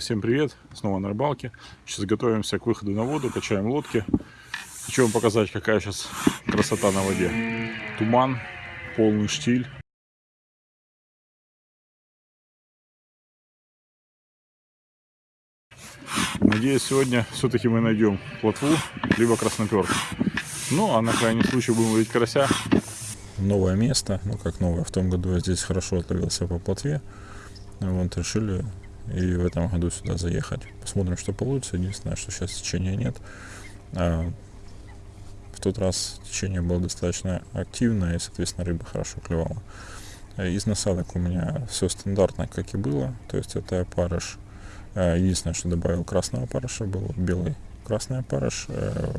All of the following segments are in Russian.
Всем привет, снова на рыбалке. Сейчас готовимся к выходу на воду, качаем лодки. Хочу вам показать, какая сейчас красота на воде. Туман, полный штиль. Надеюсь, сегодня все-таки мы найдем плотву, либо красноперку. Ну, а на крайний случай будем ловить карася. Новое место, ну как новое, в том году я здесь хорошо отловился по плотве. Вот решили и в этом году сюда заехать. Посмотрим, что получится. Единственное, что сейчас течения нет. А в тот раз течение было достаточно активное, и, соответственно, рыба хорошо клевала. Из насадок у меня все стандартно, как и было. То есть это опарыш. Единственное, что добавил красного опарыша, был белый красный опарыш, э,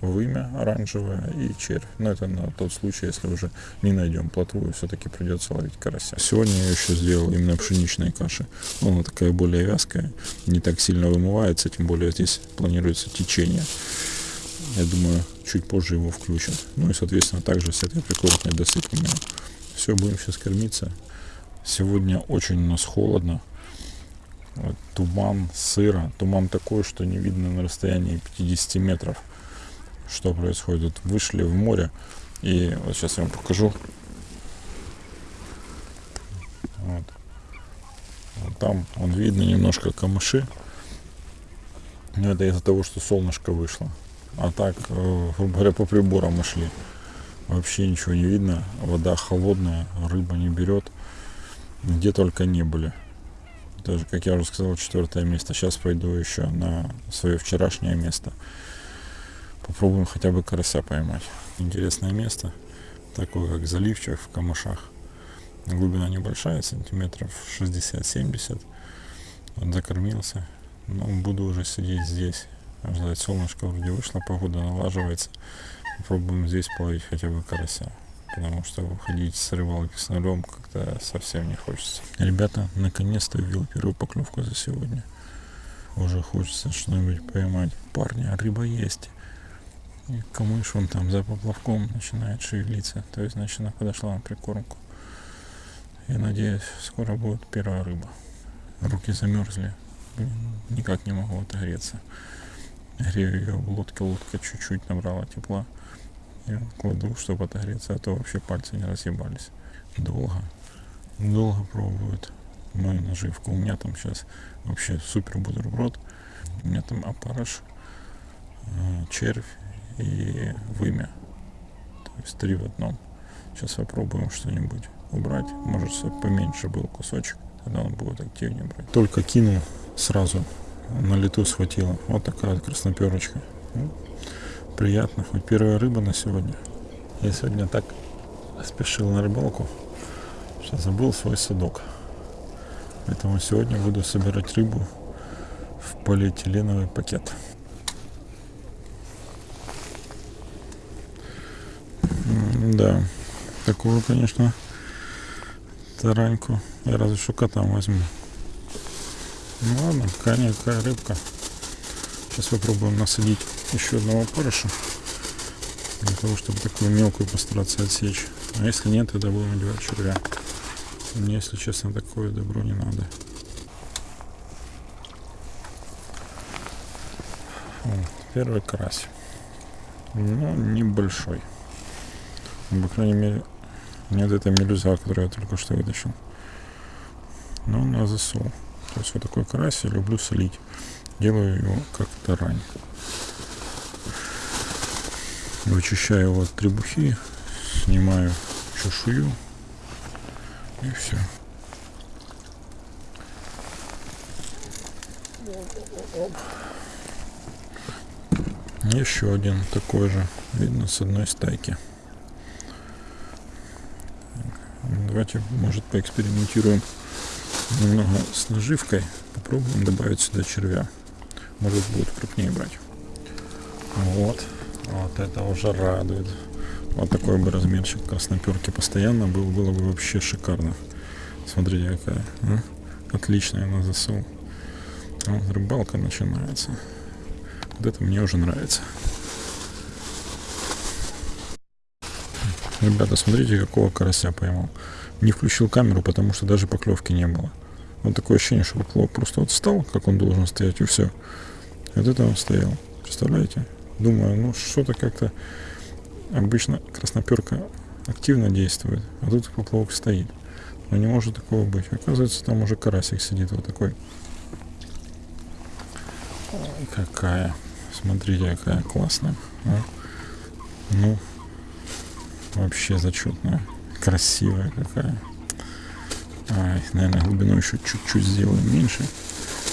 вымя оранжевое и червь. Но это на тот случай, если уже не найдем плотву и все-таки придется ловить карася. Сегодня я еще сделал именно пшеничной каши. Она такая более вязкая, не так сильно вымывается, тем более здесь планируется течение. Я думаю, чуть позже его включат. Ну и, соответственно, также с этой прикоротной досыпем. Все, будем сейчас кормиться. Сегодня очень у нас холодно. Вот, туман, сыро. Туман такой, что не видно на расстоянии 50 метров что происходит. Вышли в море, и вот сейчас я вам покажу. Вот. вот там он видно немножко камыши. Но это из-за того, что солнышко вышло. А так, э, грубо говоря, по приборам мы шли. Вообще ничего не видно. Вода холодная, рыба не берет. Где только не были. Даже, как я уже сказал, четвертое место. Сейчас пойду еще на свое вчерашнее место. Попробуем хотя бы карася поймать. Интересное место, такое как заливчик в камышах. Глубина небольшая, сантиметров 60-70. Вот закормился. Но буду уже сидеть здесь. Ждать солнышко вроде вышло, погода налаживается. Попробуем здесь половить хотя бы карася. Потому что выходить с рыбалки с нулем как-то совсем не хочется. Ребята, наконец-то увидел первую поклевку за сегодня. Уже хочется что-нибудь поймать. Парни, а рыба есть. И камыш он там за поплавком начинает шевелиться. То есть, значит, она подошла на прикормку. Я надеюсь, скоро будет первая рыба. Руки замерзли. Блин, никак не могу отогреться. Грею ее в лодке, лодка чуть-чуть набрала тепла. Я кладу, чтобы отогреться, а то вообще пальцы не разъебались. Долго, долго пробуют мою наживку. У меня там сейчас вообще супер бутерброд. У меня там опарыш, э, червь и вымя. То есть три в одном. Сейчас попробуем что-нибудь убрать. Может, поменьше был кусочек, тогда он будет активнее брать. Только кинул сразу, на лету схватила. Вот такая вот красноперочка. Ну, приятно, хоть первая рыба на сегодня. Я сегодня так спешил на рыбалку, что забыл свой садок. Поэтому сегодня буду собирать рыбу в полиэтиленовый пакет. Да, такую, конечно, тараньку я разве что котам возьму. Ну ладно, какая рыбка. Сейчас попробуем насадить еще одного парыша. Для того, чтобы такую мелкую постараться отсечь. А если нет, тогда будем одевать червя. Мне, если честно, такое добро не надо. Вот, первый карась. Ну, небольшой. Ну, по крайней мере, нет этой мелюза, которую я только что вытащил. Но на засол. То есть вот такой карась я люблю солить. Делаю его как тарань. Вычищаю его от требухи, снимаю чешую и все. Еще один такой же, видно с одной стайки. Давайте, может, поэкспериментируем немного с наживкой. Попробуем добавить сюда червя. Может, будет крупнее брать. Вот. Вот это уже радует. Вот такой бы размерчик красноперки постоянно был, было бы вообще шикарно. Смотрите, какая. А? Отличная на засол. Вот рыбалка начинается. Вот это мне уже нравится. Ребята, смотрите, какого карася поймал. Не включил камеру, потому что даже поклевки не было. Вот такое ощущение, что поплавок просто вот встал, как он должен стоять, и все. Вот это он стоял. Представляете? Думаю, ну что-то как-то обычно красноперка активно действует, а тут поплавок стоит. Но не может такого быть. Оказывается, там уже карасик сидит вот такой. Ой, какая. Смотрите, какая классная. А? Ну, вообще зачетная. Красивая какая. Ай, наверное, глубину еще чуть-чуть сделаем меньше,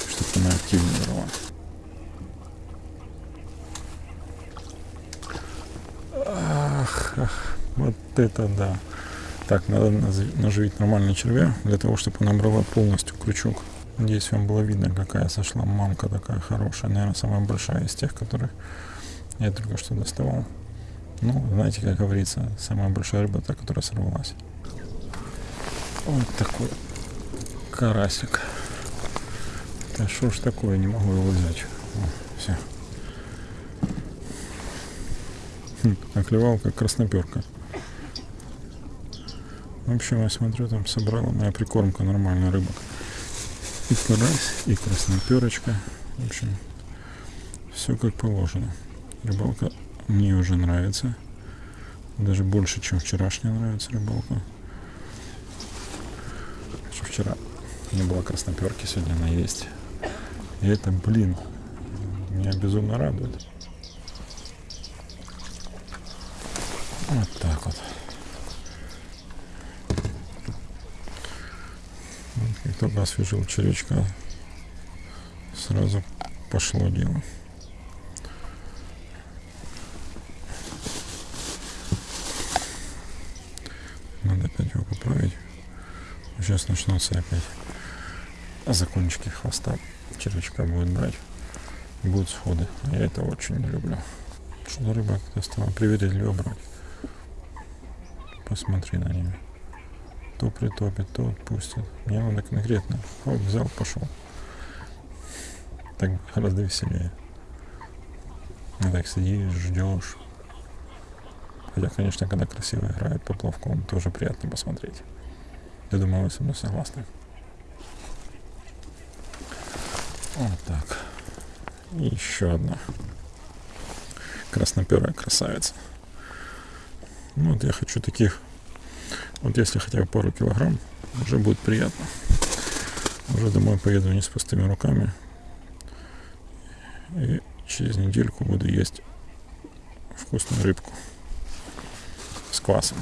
чтобы она активнее брала. Ах, ах, вот это да. Так, надо наживить нормальный червя, для того, чтобы она брала полностью крючок. Надеюсь, вам было видно, какая сошла мамка такая хорошая. Наверное, самая большая из тех, которые я только что доставал. Ну, знаете, как говорится, самая большая рыба, та, которая сорвалась. Вот такой карасик. Да что ж такое, не могу его взять. Все. Хм, оклевал как красноперка. В общем, я смотрю, там собрала моя прикормка нормальная рыбок. И карась, и красноперочка. В общем, все как положено. Рыбалка мне уже нравится. Даже больше, чем вчерашняя нравится рыбалка. Вчера не было красноперки, сегодня она есть. И это, блин, меня безумно радует. Вот так вот. Как только освежил червячка, сразу пошло дело. Надо опять его поправить. Сейчас начнутся опять закончики хвоста червячка будет брать. Будут сходы. Я это очень не люблю. Что за рыба как-то стала привередливо брать. Посмотри на нее. То притопит, то отпустит. Мне надо конкретно. Вот взял, пошел. Так гораздо веселее. А так сидишь, ждешь. Хотя, конечно, когда красиво играет поплавком, тоже приятно посмотреть. Я думаю, вы со мной согласны. Вот так. И еще одна красноперая красавица. Ну, вот я хочу таких, вот если хотя бы пару килограмм, уже будет приятно. Уже домой поеду не с пустыми руками. И через недельку буду есть вкусную рыбку с квасом.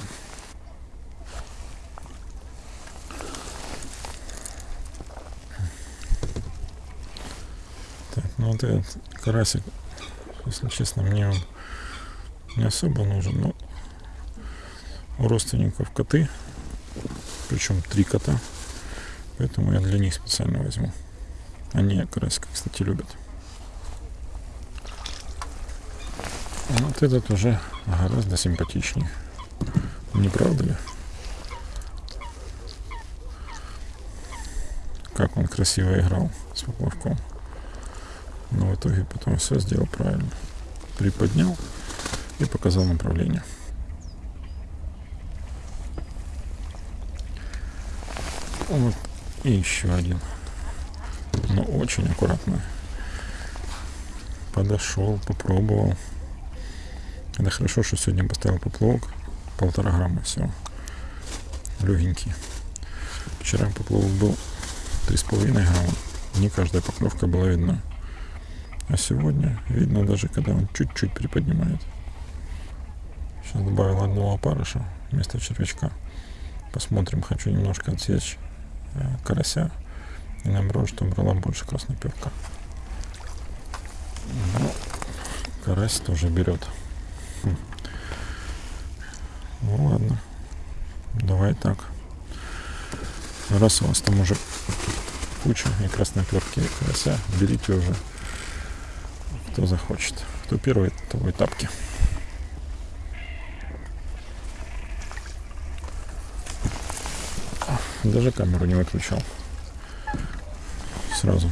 Ну вот этот карасик, если честно, мне он не особо нужен, но у родственников коты, причем три кота, поэтому я для них специально возьму. Они карасика, кстати, любят. Вот этот уже гораздо симпатичнее. Не правда ли? Как он красиво играл с поплавком. Но в итоге потом все сделал правильно. Приподнял и показал направление. Вот. И еще один. Но очень аккуратно. Подошел, попробовал. Это хорошо, что сегодня поставил поплавок. Полтора грамма всего. Легенький. Вчера поплавок был 3,5 грамма. Не каждая поклевка была видна. А сегодня видно даже, когда он чуть-чуть приподнимает. Сейчас добавил одного опарыша вместо червячка. Посмотрим, хочу немножко отсечь э, карася. И наоборот, чтобы брала больше красноперка. Ну, карась тоже берет. Хм. Ну ладно. Давай так. Раз у вас там уже куча и красноперки, и карася, берите уже кто захочет. Кто первый, того и тапки. Даже камеру не выключал. Сразу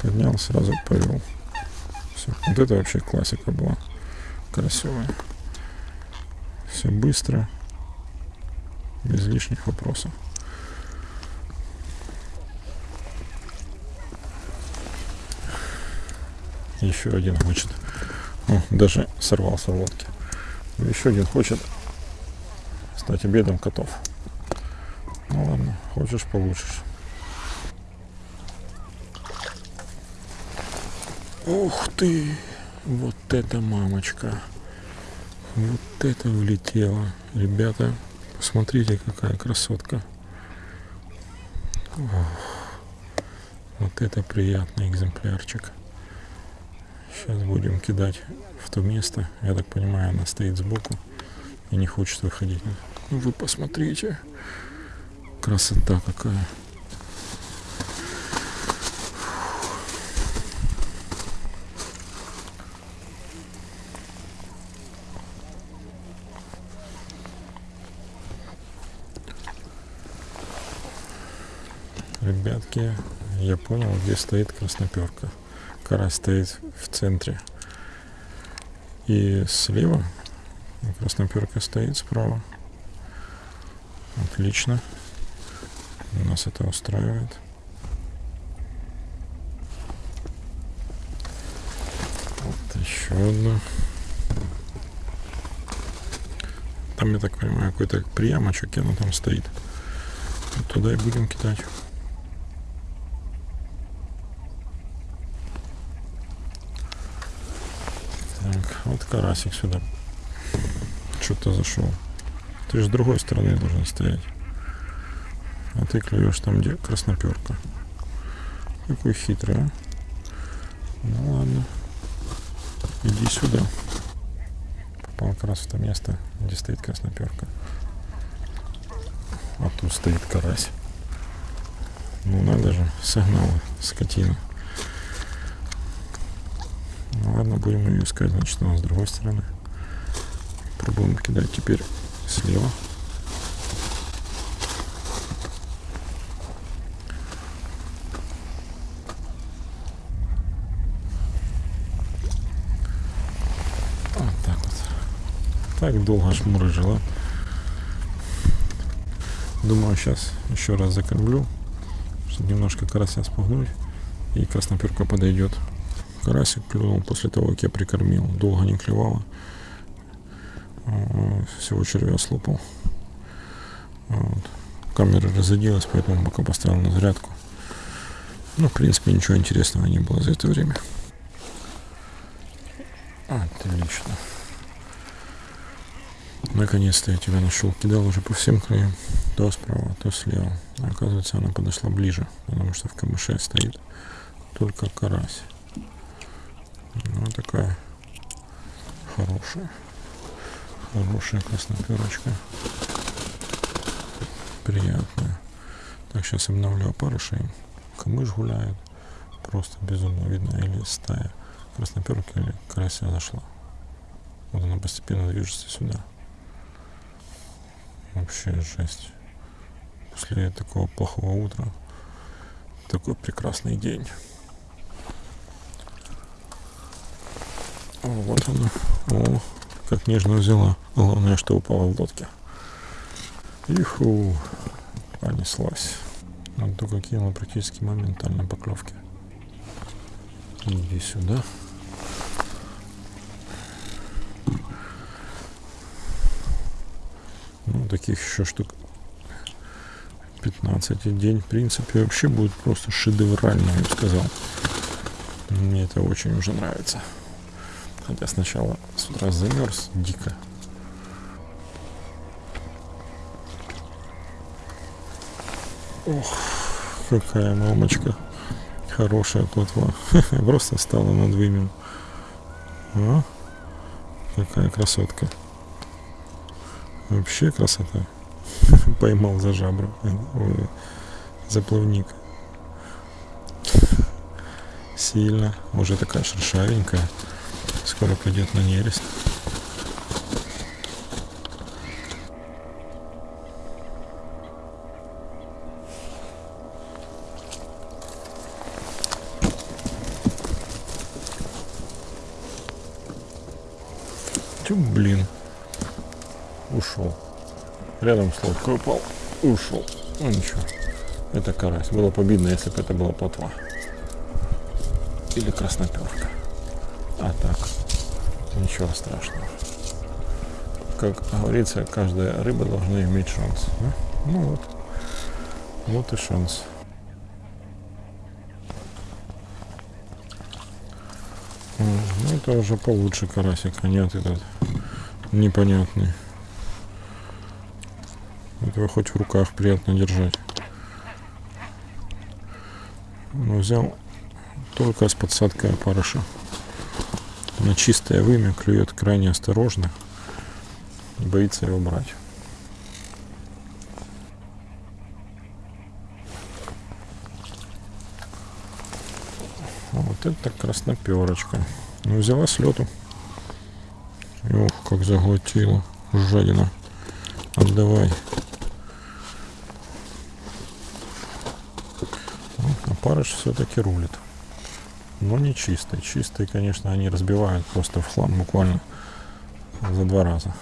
поднял, сразу повел. Все. Вот это вообще классика была. Красивая. Все быстро. Без лишних вопросов. Еще один хочет. О, даже сорвался в лодке. Еще один хочет стать обедом котов. Ну ладно, хочешь получишь. Ух ты! Вот это мамочка! Вот это влетело. Ребята, посмотрите, какая красотка. Ох, вот это приятный экземплярчик. Сейчас будем кидать в то место. Я так понимаю, она стоит сбоку и не хочет выходить. Вы посмотрите. Красота какая. Ребятки, я понял, где стоит красноперка. Карась стоит в центре. И слева красноперка стоит справа. Отлично. Нас это устраивает. Вот еще одна. Там, я так понимаю, какой-то приямочек, и она там стоит. Вот туда и будем кидать. Так, вот карасик сюда. Что-то зашел. Ты же с другой стороны должен стоять. А ты клюешь там, где красноперка. Какой хитрый, а? Ну ладно. Иди сюда. Попал как раз в то место, где стоит красноперка. А тут стоит карась. Ну надо же, согнала скотина. Ладно, будем ее искать, значит, у нас с другой стороны. Пробуем кидать теперь слева. Вот так вот. Так долго жмурыжила. Думаю, сейчас еще раз закормлю, чтобы немножко карася спугнуть. И красноперка подойдет. Карасик клюнул после того, как я прикормил. Долго не клевала. Всего червя слопал. Вот. Камера разрядилась, поэтому пока поставил на зарядку. Ну, в принципе, ничего интересного не было за это время. Отлично. Наконец-то я тебя нашел. Кидал уже по всем краям. То справа, то слева. А оказывается, она подошла ближе, потому что в камыше стоит только карась. Ну, такая хорошая. Хорошая красноперочка. Приятная. Так, сейчас обновлю опарыши. Камыш гуляет. Просто безумно видно. Или стая красноперки, или карася зашла. Вот она постепенно движется сюда. Вообще жесть. После такого плохого утра такой прекрасный день. Вот она. О, как нежно взяла. Главное, что упала в лодке. Иху, понеслась. Вот только кинула практически моментально поклевки. Иди сюда. Ну, таких еще штук 15 день, в принципе, вообще будет просто шедеврально, я бы сказал. Мне это очень уже нравится. Хотя сначала с утра замерз дико. Ох, какая мамочка. Хорошая котва. Просто стала над вымен. А? Какая красотка. Вообще красота. Поймал за жабру. Ой, за плавник. Сильно. Уже такая шершавенькая. Скоро пойдет на нерест. Тю, блин. Ушел. Рядом с лодкой упал. Ушел. Ну ничего. Это карась. Было бы обидно, если бы это была плотва. Или красноперка. Ничего страшного. Как говорится, каждая рыба должна иметь шанс. да? Ну вот, вот и шанс. Ну, это уже получше карасик, а нет этот непонятный. Этого хоть в руках приятно держать. Но взял только с подсадкой опарыша. На чистое вымя клюет крайне осторожно. И боится его брать. Вот это красноперочка. Ну, взяла с. Ох, как заглотила. Жадина. Отдавай. А парыш все-таки рулит. Но не чистый. Чистый, конечно, они разбивают просто в хлам буквально за два раза.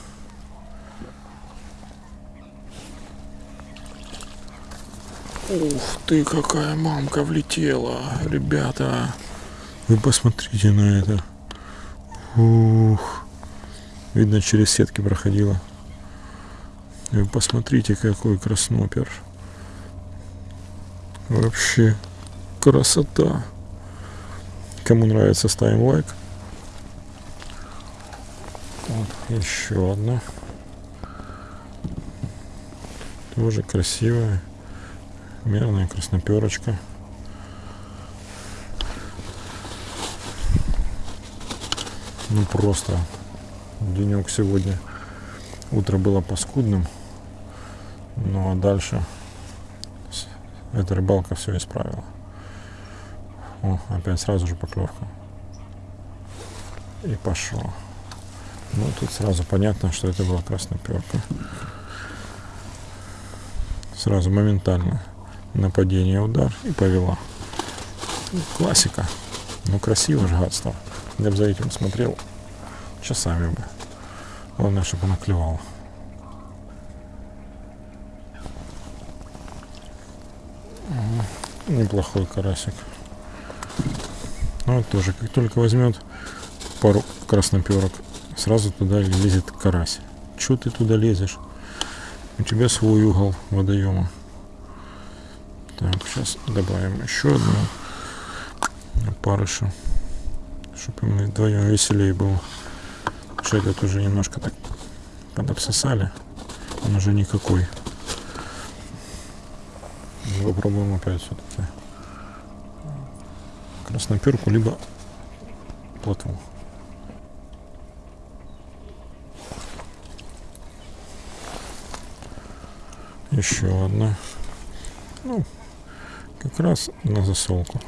Ух ты, какая мамка влетела, ребята. Вы посмотрите на это. Ух. Видно, через сетки проходила. Вы посмотрите, какой краснопер. Вообще красота. Кому нравится, ставим лайк. Вот, еще одна. Тоже красивая. Мерная красноперочка. Ну просто денек сегодня. Утро было паскудным. Ну а дальше эта рыбалка все исправила. О, опять сразу же поклевка. И пошло. Ну тут сразу понятно, что это была красноперка. Сразу моментально нападение, удар и повела. Классика. Ну красиво же гадство. Я бы за этим смотрел часами бы. Главное, чтобы она клевала. Неплохой карасик. Ну, вот тоже, как только возьмет пару красноперок, сразу туда лезет карась. Чего ты туда лезешь? У тебя свой угол водоема. Так, сейчас добавим еще одну опарыша, чтобы мы вдвоем веселее было. Что этот уже немножко так подобсосали. Он уже никакой. Ну, Попробуем опять все-таки красноперку, либо плотву. Еще одна. Ну, как раз на засолку.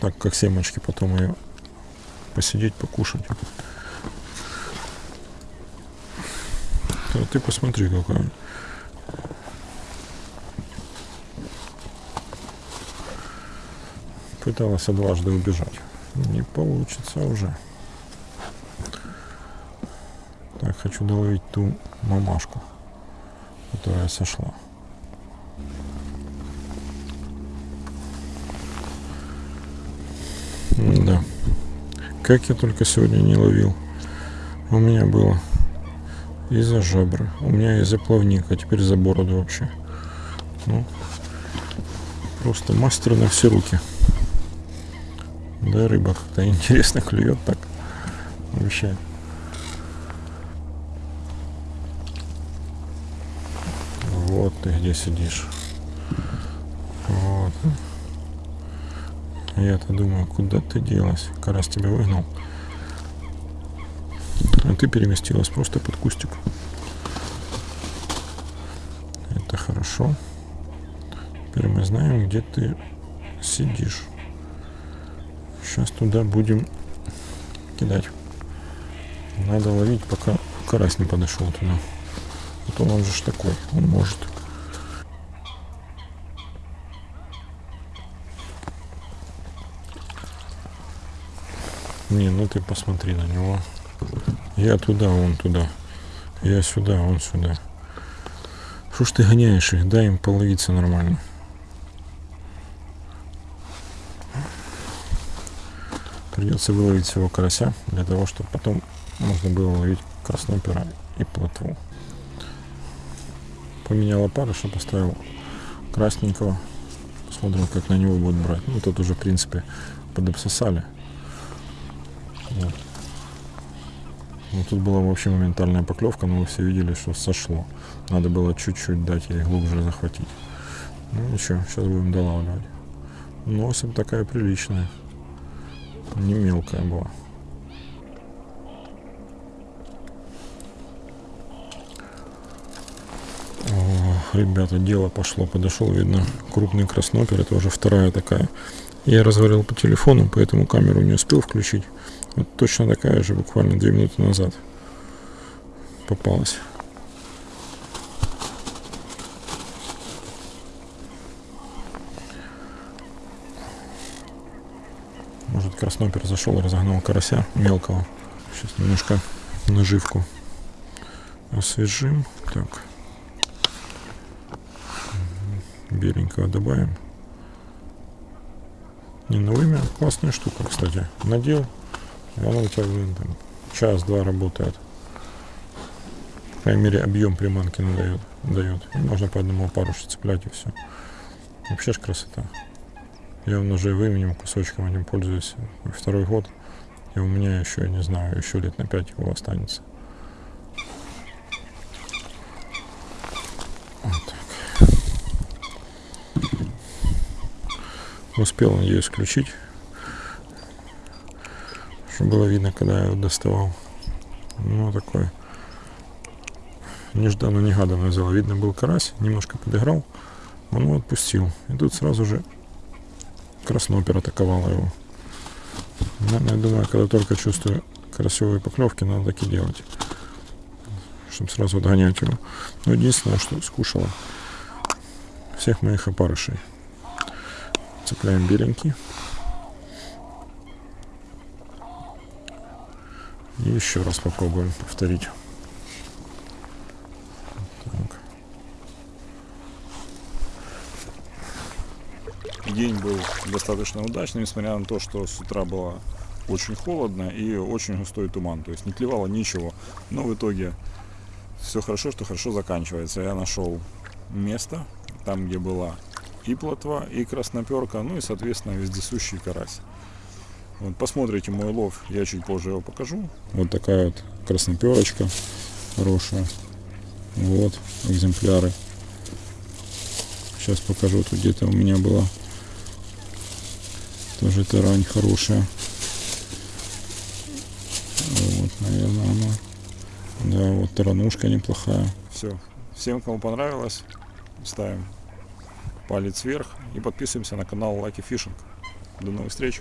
Так как семечки потом ее посидеть, покушать. Да ты посмотри, какая. Пыталась дважды убежать. Не получится уже. Так, хочу доловить ту мамашку, которая сошла. Да. Как я только сегодня не ловил. У меня было и за жабры. У меня и за плавник, а теперь за бороду вообще. Ну, просто мастер на все руки. Да, рыба как-то интересно клюет так. Вообще. Вот ты где сидишь. Вот. Я-то думаю, куда ты делась? Карась тебя выгнал. А ты переместилась просто под кустик. Это хорошо. Теперь мы знаем, где ты сидишь. Сейчас туда будем кидать. Надо ловить, пока карась не подошел туда. А то он же такой, он может. Не, ну ты посмотри на него. Я туда, он туда. Я сюда, он сюда. Что ж ты гоняешь их? Дай им половиться Придется выловить всего карася, для того, чтобы потом можно было ловить краснопера и плотву. Поменял опарыша, поставил красненького. Посмотрим, как на него будет брать. Ну, тут уже, в принципе, подобсосали. Вот. Ну, тут была вообще моментальная поклевка, но вы все видели, что сошло. Надо было чуть-чуть дать ей глубже захватить. Ну ничего, сейчас будем долавливать. Носом такая приличная. Не мелкая была. О, ребята, дело пошло. Подошел, видно, крупный краснопер. Это уже вторая такая. Я разговаривал по телефону, поэтому камеру не успел включить. Вот точно такая же, буквально две минуты назад попалась. Может краснопер зашел разогнал карася мелкого. Сейчас немножко наживку освежим. Так. Беленького добавим. Не, ну вымя классная штука, кстати. Надел, и оно у тебя час-два работает. По крайней мере, объем приманки надает, дает. Можно по одному парушу цеплять и все. Вообще ж красота. Я уже выменем кусочком этим пользуюсь второй год. И у меня еще, не знаю, еще лет на пять его останется. Вот так. Успел ее исключить. Чтобы было видно, когда я его доставал. Ну, такой нежданно-негаданно взял. Видно, был карась, немножко подыграл. Он его отпустил. И тут сразу же Краснопер атаковала его. Я думаю, когда только чувствую красивые поклевки, надо так и делать. Чтобы сразу отгонять его. Но единственное, что скушала всех моих опарышей. Цепляем беленький. И еще раз попробуем повторить. День был достаточно удачный, несмотря на то, что с утра было очень холодно и очень густой туман. То есть не клевало ничего. Но в итоге все хорошо, что хорошо заканчивается. Я нашел место, там где была и плотва, и красноперка, ну и, соответственно, вездесущий карась. Вот, посмотрите мой лов, я чуть позже его покажу. Вот такая вот красноперочка хорошая. Вот экземпляры. Сейчас покажу, тут где-то у меня была тоже тарань хорошая. Вот, наверное, она. Да, вот таранушка неплохая. Все. Всем, кому понравилось, ставим палец вверх и подписываемся на канал Lucky Fishing. До новых встреч!